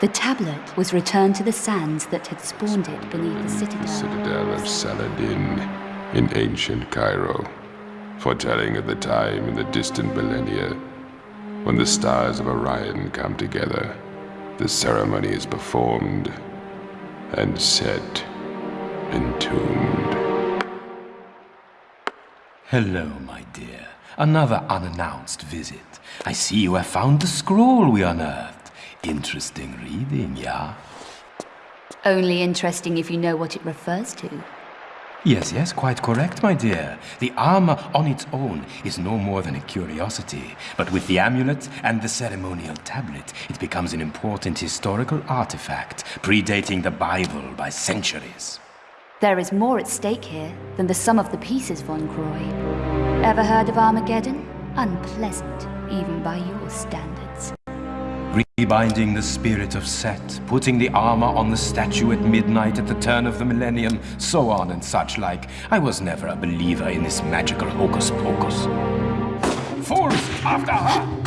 The tablet was returned to the sands that had spawned it beneath the citadel. Citadel of Saladin in ancient Cairo, foretelling of the time in the distant millennia when the stars of Orion come together. The ceremony is performed and Set entombed. Hello, my dear. Another unannounced visit. I see you have found the scroll we unearthed. Interesting reading, yeah? Only interesting if you know what it refers to. Yes, yes, quite correct, my dear. The armor on its own is no more than a curiosity. But with the amulet and the ceremonial tablet, it becomes an important historical artifact, predating the Bible by centuries. There is more at stake here than the sum of the pieces, Von Croy. Ever heard of Armageddon? Unpleasant, even by your standards. Rebinding the spirit of Set, putting the armor on the statue at midnight at the turn of the millennium, so on and such like. I was never a believer in this magical hocus pocus. Fools, after her!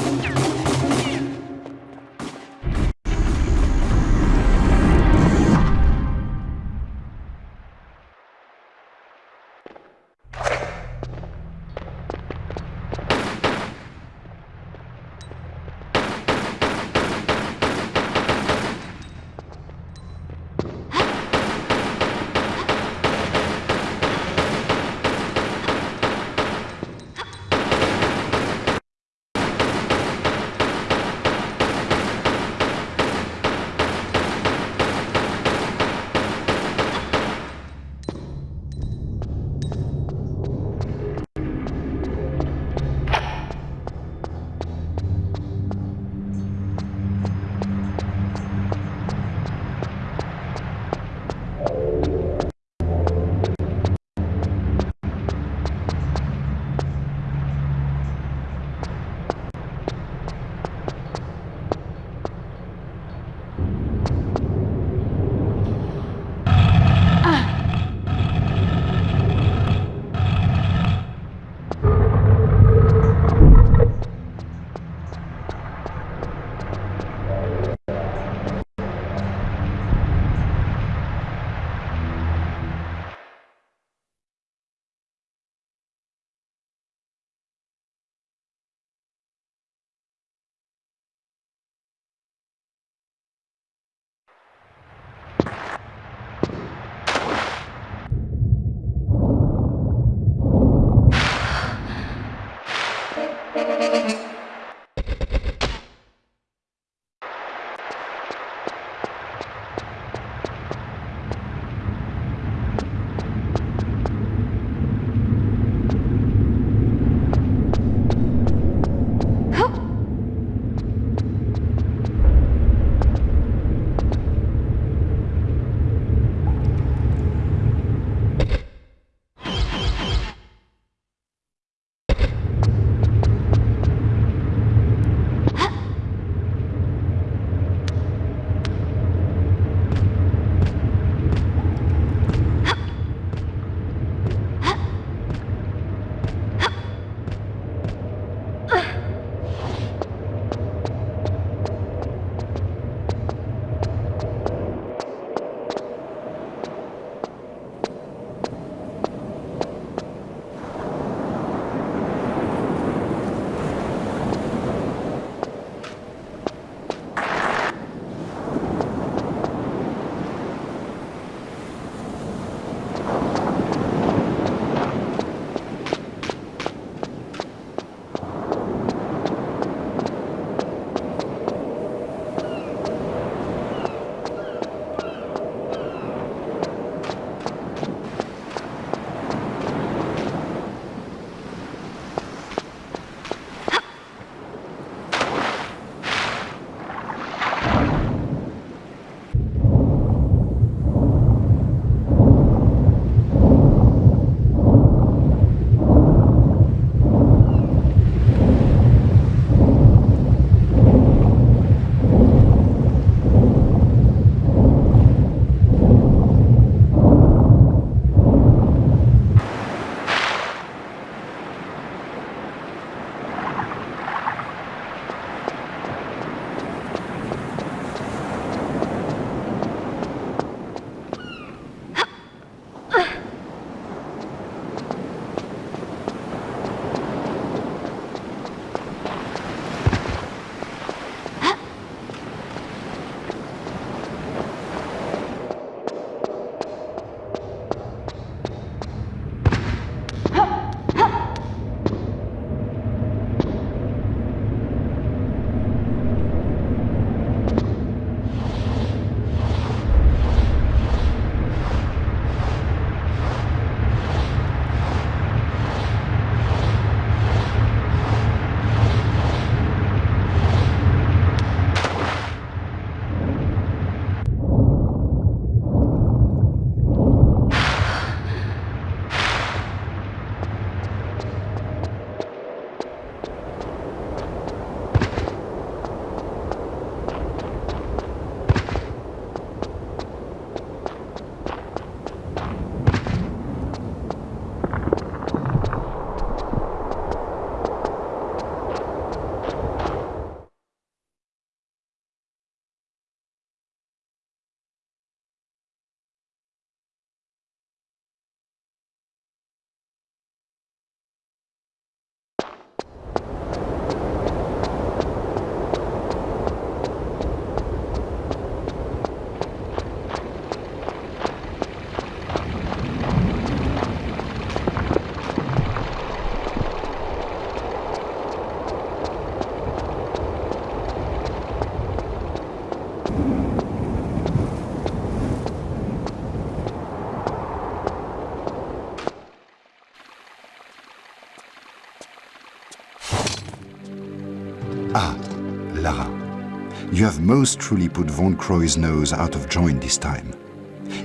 You have most truly put Von Croy's nose out of joint this time.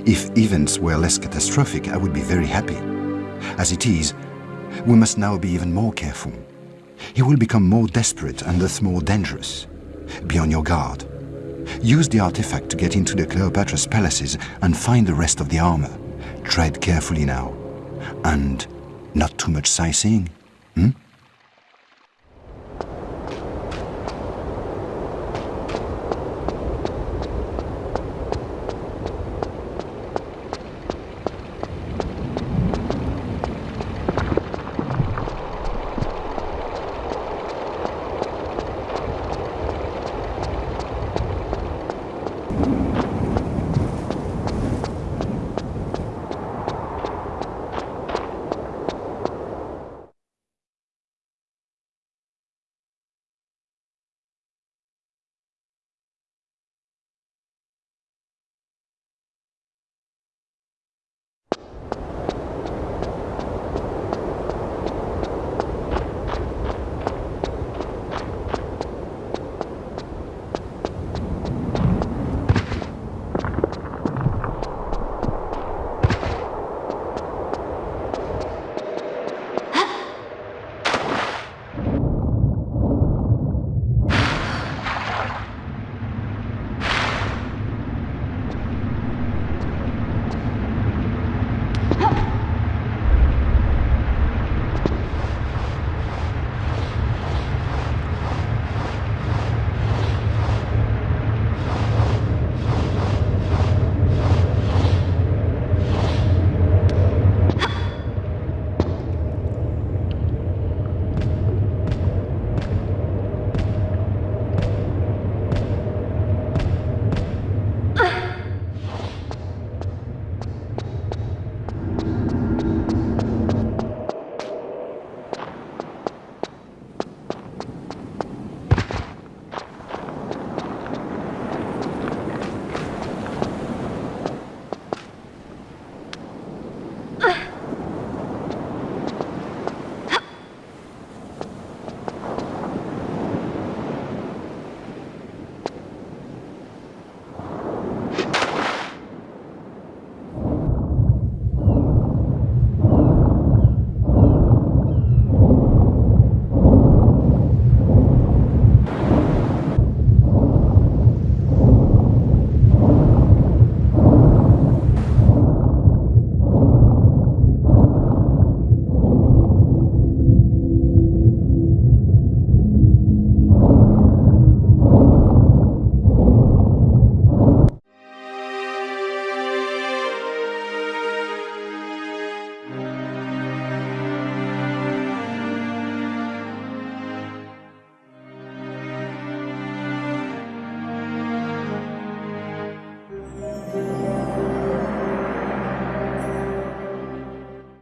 If events were less catastrophic, I would be very happy. As it is, we must now be even more careful. He will become more desperate and thus more dangerous. Be on your guard. Use the artifact to get into the Cleopatra's palaces and find the rest of the armor. Tread carefully now. And not too much sightseeing. Hmm?